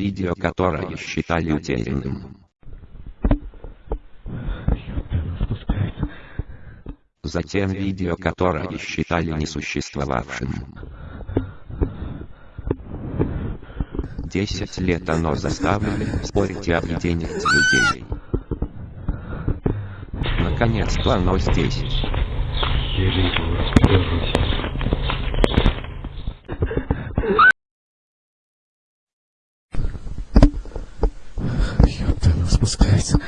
видео которое считали утерянным. Затем видео которое считали несуществовавшим. Десять лет оно заставили спорить и объединить людей. Наконец-то оно здесь. Jezus Christus.